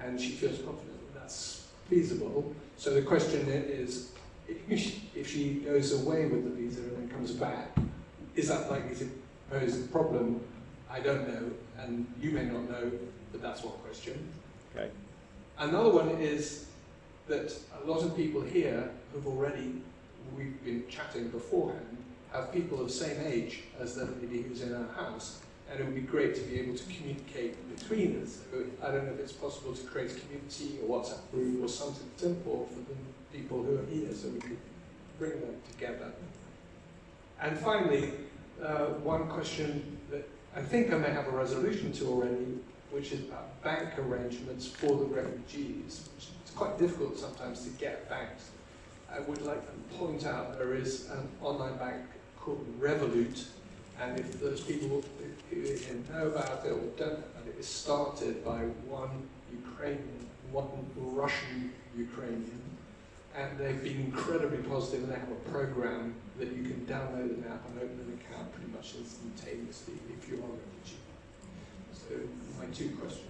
and she feels confident that that's feasible. So the question is, if she, if she goes away with the visa and then comes back, is that likely to pose a problem? I don't know, and you may not know, but that's one question. Okay. Another one is that a lot of people here who've already, we've been chatting beforehand, have people of the same age as the lady who's in our house, and it would be great to be able to communicate between us. So I don't know if it's possible to create a community or WhatsApp group or something simple for the people who are here so we could bring them together. And finally, uh, one question that I think I may have a resolution to already, which is about bank arrangements for the refugees. It's quite difficult sometimes to get banks. I would like to point out there is an online bank called Revolut, and if those people who know about it or don't know it, it's started by one Ukrainian, one Russian Ukrainian, and they've been incredibly positive and they have a program that you can download an app and open an account pretty much instantaneously if you are a refugee. So my two questions.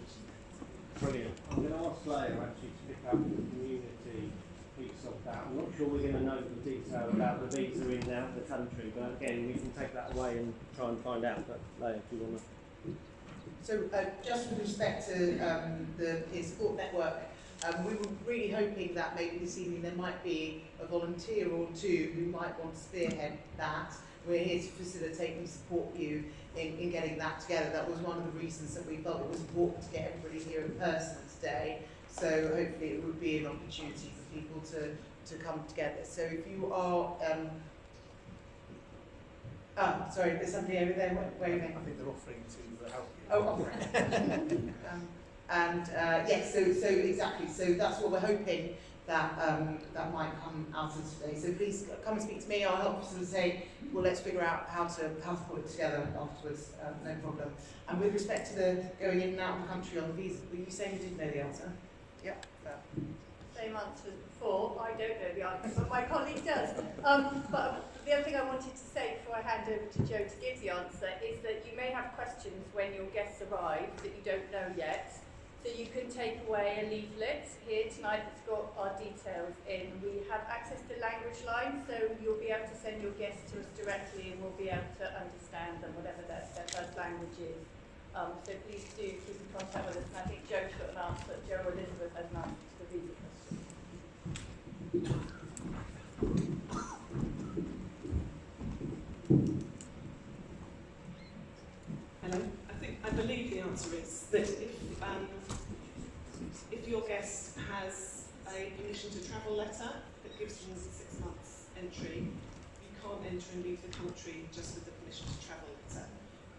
Brilliant. I'm going to ask Leah actually to pick up the community piece of that. I'm not sure we're going to know the detail about the visa in and out of the country, but again, we can take that away and try and find out. But Leah, do you want to? So uh, just with respect to um, the peer support network, um, we were really hoping that maybe this evening there might be a volunteer or two who might want to spearhead that. We're here to facilitate and support you in, in getting that together. That was one of the reasons that we felt it was important to get everybody here in person today. So hopefully it would be an opportunity for people to, to come together. So if you are um, Ah, sorry, there's somebody over there waving. I think they're offering to help you. Oh, offering. um, and uh, yes, so so exactly. So that's what we're hoping that um, that might come out of today. So please come and speak to me. I'll help facilitate. Well, let's figure out how to how to it together afterwards. Um, no problem. And with respect to the going in and out of the country on the visa, were you saying you didn't know the answer? Yeah. same answer as before. I don't know the answer, but my colleague does. Um, but the other thing I wanted to say before I hand over to Joe to give the answer is that you may have questions when your guests arrive that you don't know yet. So you can take away a leaflet here tonight that's got our details in. We have access to language lines, so you'll be able to send your guests to us directly and we'll be able to understand them, whatever their, their first language is. Um, so please do keep in contact with us. And I think Joe's got an answer, Joe Elizabeth has an answer to the visa question. Hello. I think I believe the answer is that if um, if your guest has a permission to travel letter that gives them six months entry, you can't enter and leave the country just with the permission to travel letter.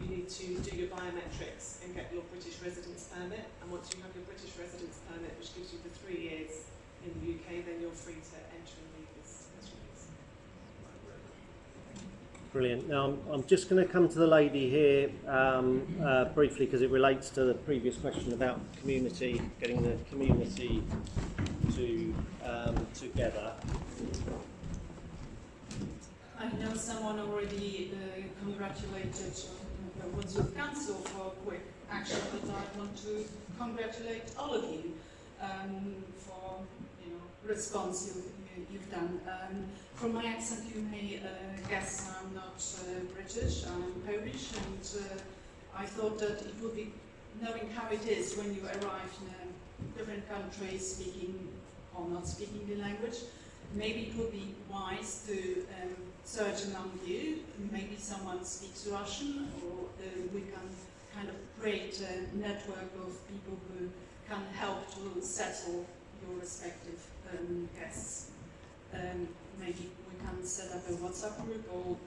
You need to do your biometrics and get your British residence permit. And once you have your British residence permit, which gives you the three years in the UK, then you're free to enter and leave as, as you please. Brilliant. Now, I'm, I'm just going to come to the lady here um, uh, briefly because it relates to the previous question about community, getting the community to um, together. I know someone already uh, congratulated uh, Wandsworth Council for quick action, but I want to congratulate all of you um, for you know response you, you, you've done. From my accent, you may uh, guess I'm not uh, British. I'm Polish, and uh, I thought that it would be knowing how it is when you arrive in a different country, speaking or not speaking the language. Maybe it would be wise to um, search among you. Maybe someone speaks Russian, or uh, we can kind of create a network of people who can help to settle your respective um, guests. Um, maybe we can set up a WhatsApp group or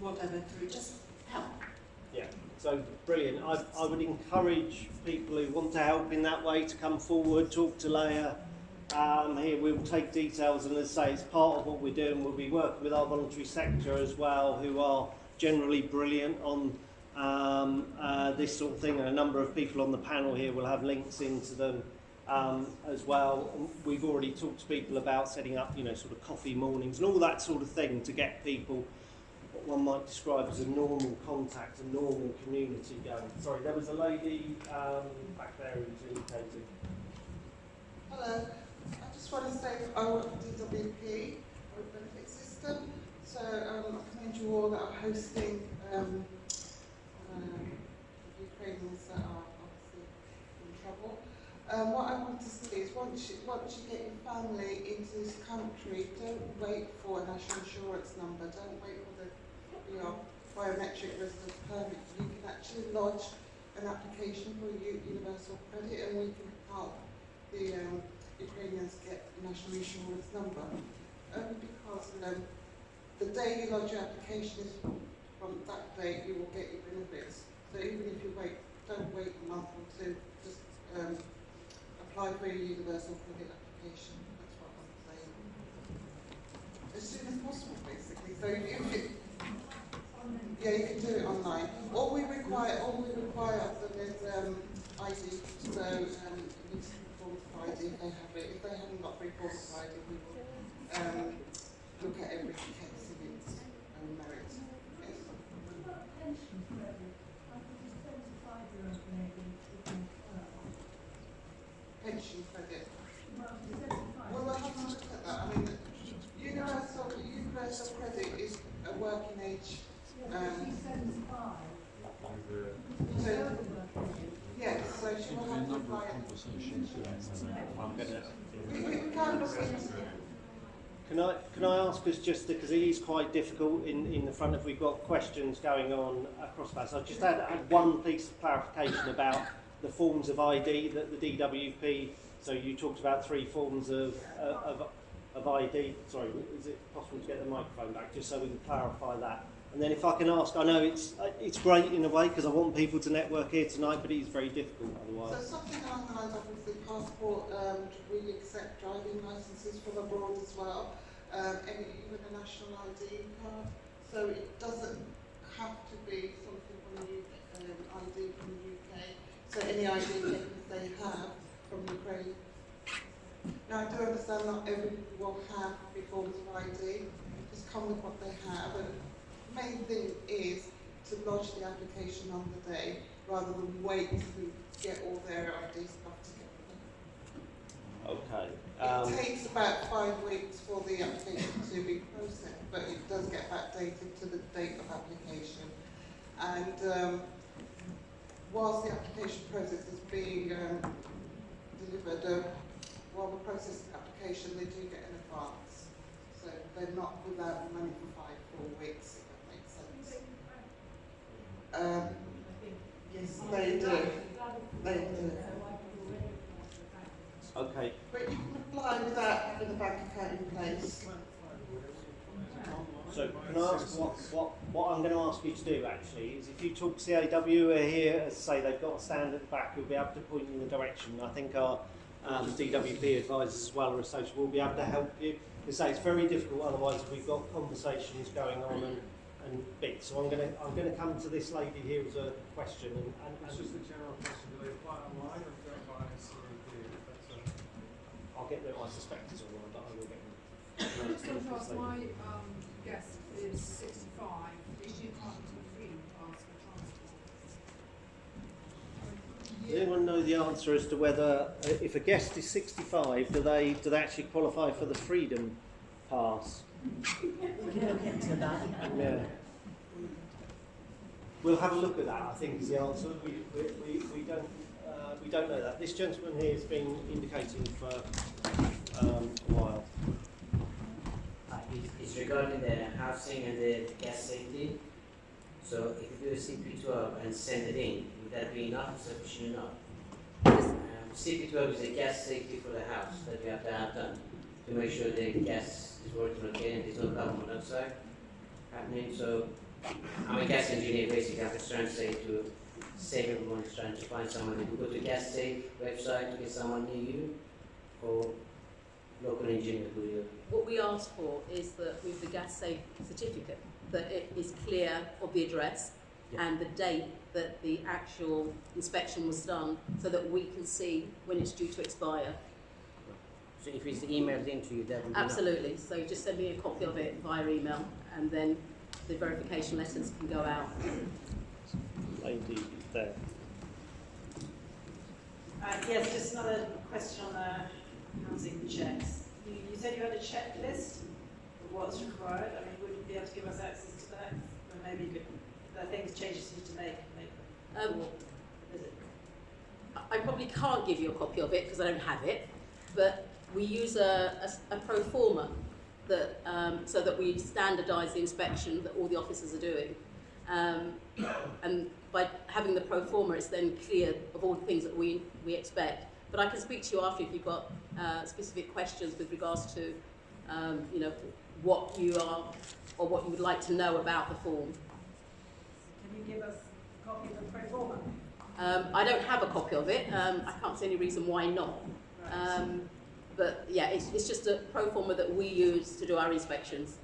whatever to just help. Yeah, so brilliant. I, I would encourage people who want to help in that way to come forward, talk to Leah. Um, here we'll take details and as I say, it's part of what we're doing. We'll be working with our voluntary sector as well, who are generally brilliant on um, uh, this sort of thing. And a number of people on the panel here will have links into them um, as well. We've already talked to people about setting up, you know, sort of coffee mornings and all that sort of thing to get people what one might describe as a normal contact, a normal community going. Sorry, there was a lady um, back there who's indicated. Hello. I just want to say I work for DWP, or benefit system. So um, I commend you all that are hosting um, um, Ukrainians that are obviously in trouble. Um, what I want to say is once you, once you get your family into this country, don't wait for a national insurance number, don't wait for the your biometric residence permit. You can actually lodge an application for universal credit and we can help the um, Ukrainians get national insurance number. Only because um, the day you lodge your application is from, from that date you will get your benefits. So even if you wait, don't wait a month or two, just um, your universal credit application. That's what I'm saying. As soon as possible, basically. So if you, yeah, you can do it online. All we require, all we require of them is um, ID. So um, it needs to be ID if they have it. If they haven't got three quarters of ID, we will um, look at every case in its own merit. Yes. Pension credit, I think it's seventy-five year old lady who can, uh, Pension credit. well, we'll have to look at that. I mean, universal, universal credit is a working age. Um, so, yes, so she will have to apply. I'm. We, we into Can I, can I ask us just, because it is quite difficult in, in the front if we've got questions going on across that. So I just had, had one piece of clarification about the forms of ID that the DWP, so you talked about three forms of, uh, of, of ID. Sorry, is it possible to get the microphone back just so we can clarify that? And then if I can ask, I know it's, uh, it's great in a way because I want people to network here tonight, but it is very difficult otherwise. So something along the lines of obviously passport, um, we accept driving licences from abroad as well, um, and even a national ID card. So it doesn't have to be something from the um, ID from the. So any ID papers they have from Ukraine. Now I do understand not everybody will have three forms of ID. Just come with what they have. And the main thing is to lodge the application on the day rather than wait to get all their ID stuff together. Okay. Um, It takes about five weeks for the application to be processed, but it does get backdated to the date of application. And um, whilst the application process is being um, delivered, um, while we process the application, they do get an advance. So they're not without money for five, four weeks, if that makes sense. Um, yes, they do. They do. okay. But you can apply without having a bank account in place. So can I ask what, what, what I'm going to ask you to do actually is if you talk to CAW here, as I say, they've got a stand at the back who'll be able to point you in the direction. I think our um, DWP advisors as well are associated will be able to help you. Because say it's very difficult otherwise we've got conversations going on and, and bits. So I'm going to I'm going to come to this lady here as a question and, and, It's just a general question, do they apply online or go by CAP? That's a- I'll get them. I suspect it's online, but I will get them. I just want to ask, my um, guest is 65. Is she entitled to a freedom pass for transport? Does anyone know the answer as to whether, uh, if a guest is 65, do they do they actually qualify for the Freedom Pass? We can look into that. Yeah. We'll have a look at that. I think is the answer. We we, we, we don't uh, we don't know that. This gentleman here has been indicating for um, a while. It's regarding the housing and the gas safety. So if you do a CP12 and send it in, would that be enough, sufficient enough? Um, CP12 is a gas safety for the house that you have to have done to make sure the gas is working okay and there's no carbon monoxide happening. So I'm a gas engineer basically, I'm trying to say to save everyone, is trying to find someone. If you go to gas safe website to get someone near you or local engineer who you What we ask for is that with the gas safe certificate, that it is clear of the address and the date that the actual inspection was done so that we can see when it's due to expire. So if it's emailed into you, that would be enough? Absolutely. So just send me a copy of it via email and then the verification letters can go out. Lady there. Uh, yes, just another question on the housing checks. You, you said you had a checklist of what's required. I mean, would you be able to give us access to that? Or maybe you could, the things, changes you need to make, make. Um, Or is it? I probably can't give you a copy of it because I don't have it, but we use a a pro forma that, um, so that we standardise the inspection that all the officers are doing. Um, and by having the pro forma, it's then clear of all the things that we, we expect. But I can speak to you after if you've got uh, specific questions with regards to, um, you know, what you are or what you would like to know about the form. Can you give us a copy of the pro forma? Um, I don't have a copy of it. Um, I can't see any reason why not. Um, but yeah, it's, it's just a pro forma that we use to do our inspections.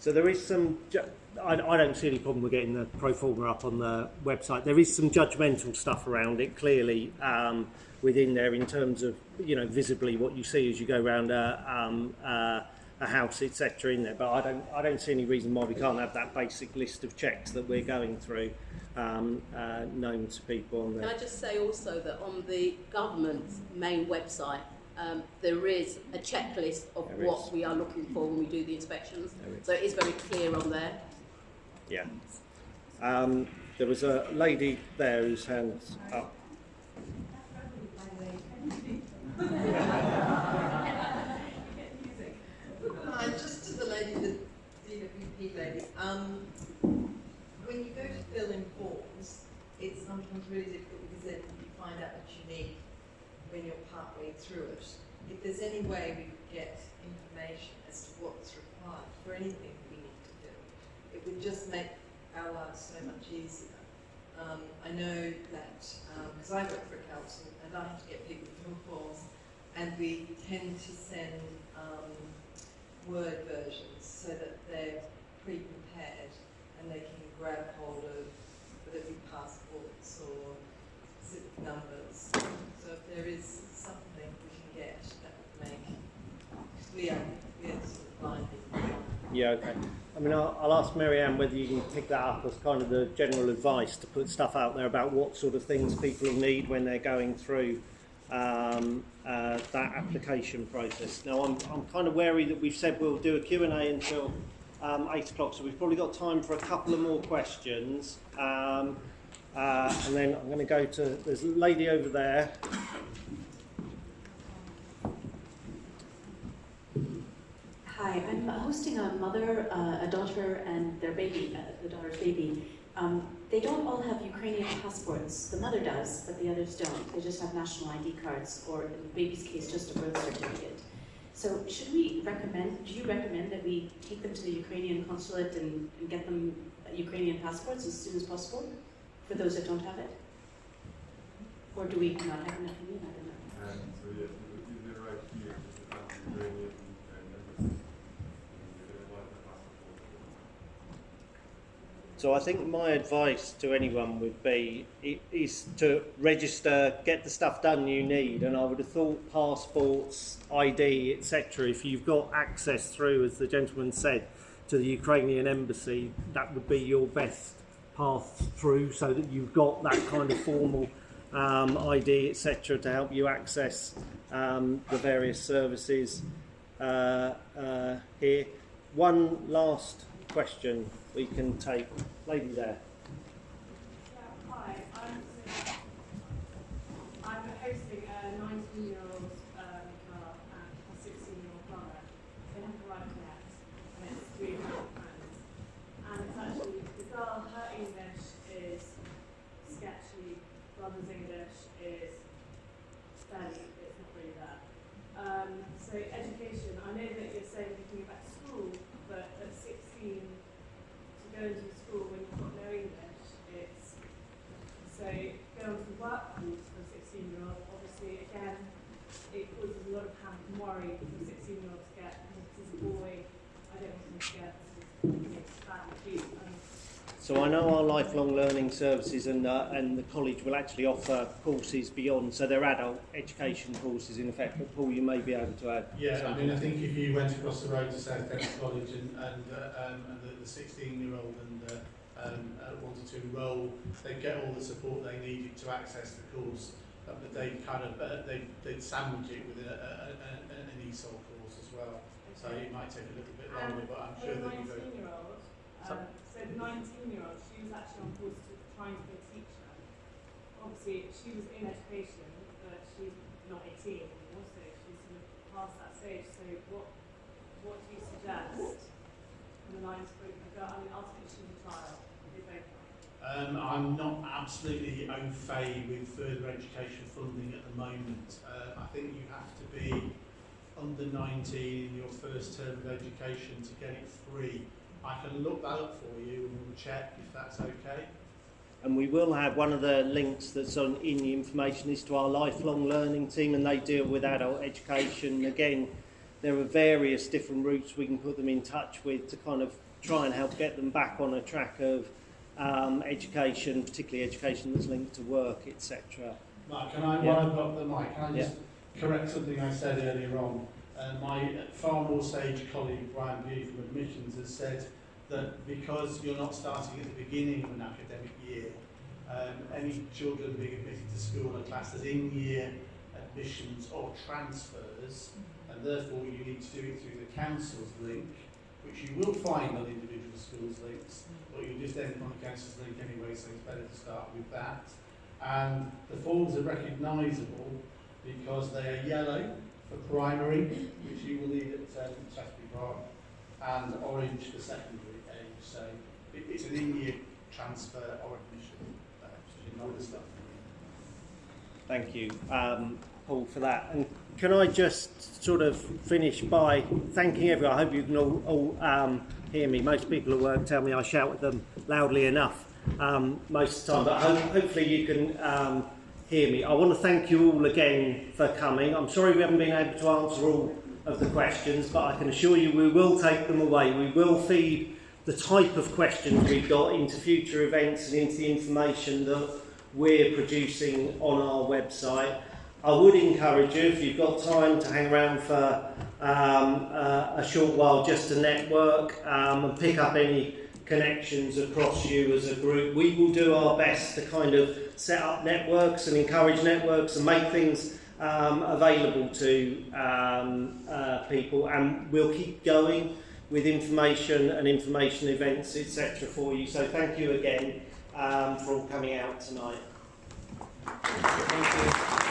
So there is some, ju- I, I don't see any problem with getting the pro forma up on the website. There is some judgmental stuff around it, clearly, um, within there in terms of, you know, visibly what you see as you go around a, um, uh, a house, etc. in there. But I don't, I don't see any reason why we can't have that basic list of checks that we're going through um, uh, known to people on Can. I just say also that on the government's main website, um, there is a checklist of There what is. we are looking for when we do the inspections. So it is very clear on there. Yeah. Um, there was a lady there whose hands up. Hi, just to the lady, the DWP lady. Um, when you go to fill in forms, it's sometimes really difficult because then you find out what you need when you're partway through it. If there's any way we could get information as to what's required for anything we need to do, it would just make our lives so much easier. Um, I know that, because I work for a council and I have to get people to fill forms, and we tend to send um, word versions so that they're pre-prepared and they can grab hold of whether it be passports or civic numbers. So if there is something we can get that would make, we are, we are sort of blinded. Yeah, okay. I mean, I'll, I'll ask Mary Ann whether you can pick that up as kind of the general advice to put stuff out there about what sort of things people need when they're going through um, uh, that application process. Now, I'm, I'm kind of wary that we've said we'll do a Q&A until um, 8 o'clock, so we've probably got time for a couple of more questions. Um, uh, and then I'm going to go to, there's a lady over there. Hi, I'm hosting a mother, uh, a daughter, and their baby, uh, the daughter's baby. Um, they don't all have Ukrainian passports. The mother does, but the others don't. They just have national ID cards, or in the baby's case, just a birth certificate. So should we recommend, do you recommend that we take them to the Ukrainian consulate and, and get them Ukrainian passports as soon as possible for those that don't have it? Or do we not have enough? I don't know. And so yes, right here Ukrainian and embassy. And they apply for passport. So I think my advice to anyone would be is to register, get the stuff done you need, and I would have thought passports, ID, etc. If you've got access through, as the gentleman said, to the Ukrainian embassy, that would be your best path through, so that you've got that kind of formal um, ID, etc., to help you access um, the various services uh, uh, here. One last question we can take. Lady there. Hi, I'm, I'm hosting a 19-year-old um, girl and a 16-year-old brother. They haven't arrived yet, and it's three friends. And it's actually, the girl, her English is sketchy, brother's English is fairly, it's not really there. Um, so education, I know that you're saying you can go back to school, but at 16, to go into a school when you've got no English, it's so going to the workforce for a 16 year old, obviously again, it causes a lot of panic and worry for a 16 year old to get, because as a boy, I don't want him to get this bad abuse. And So I know our lifelong learning services and uh, and the college will actually offer courses beyond. So they're adult education courses in effect. But Paul, you may be able to add. Yeah, I mean, I think if you went across the road to South Kent College and, and, uh, um, and the, the 16-year-old and uh, um, uh, wanted to enrol, they'd get all the support they needed to access the course, uh, but they'd kind of, uh, they'd, they'd sandwich it with a, a, a, a, an ESOL course as well. So it might take a little bit longer, but I'm sure the they'll be very... 19 year old, so the 19 year old, she was actually on course to trying to be a teacher. Obviously, she was in education, but she's not 18 anymore, so she's sort of past that stage. So what, what do you suggest from the lines group? I mean, ultimately she's a child. Um, I'm not absolutely au fait with further education funding at the moment. Uh, I think you have to be under 19 in your first term of education to get it free. I can look that up for you and we'll check if that's okay. And we will have one of the links that's on in the information is to our lifelong learning team, and they deal with adult education. Again, there are various different routes we can put them in touch with to kind of try and help get them back on a track of um, education, particularly education that's linked to work, etc. Mark, can I, Yeah. while I've got the mic, can I just correct something I said earlier on? Uh, my far more sage colleague, Brian Bee from Admissions, has said that because you're not starting at the beginning of an academic year, um, any children being admitted to school are classed as in-year admissions or transfers, and therefore you need to do it through the council's link, which you will find on individual schools' links, but you'll just end up on the council's link anyway, so it's better to start with that. And the forms are recognisable because they are yellow for primary, which you will need at um, Shaftesbury Park, and orange for secondary age. So it, it's an in-year transfer or admission. Uh, stuff. Thank you, um, Paul, for that. And can I just sort of finish by thanking everyone? I hope you can all, all um, hear me. Most people at work tell me I shout at them loudly enough um, most of the time, but ho- hopefully you can um, hear me. I want to thank you all again for coming. I'm sorry we haven't been able to answer all of the questions, but I can assure you we will take them away. We will feed the type of questions we've got into future events and into the information that we're producing on our website. I would encourage you, if you've got time, to hang around for um, uh, a short while just to network um, and pick up any connections across you as a group. We will do our best to kind of set up networks and encourage networks and make things um, available to um, uh, people, and we'll keep going with information and information events, etc., for you. So thank you again um, for all coming out tonight. Thank you.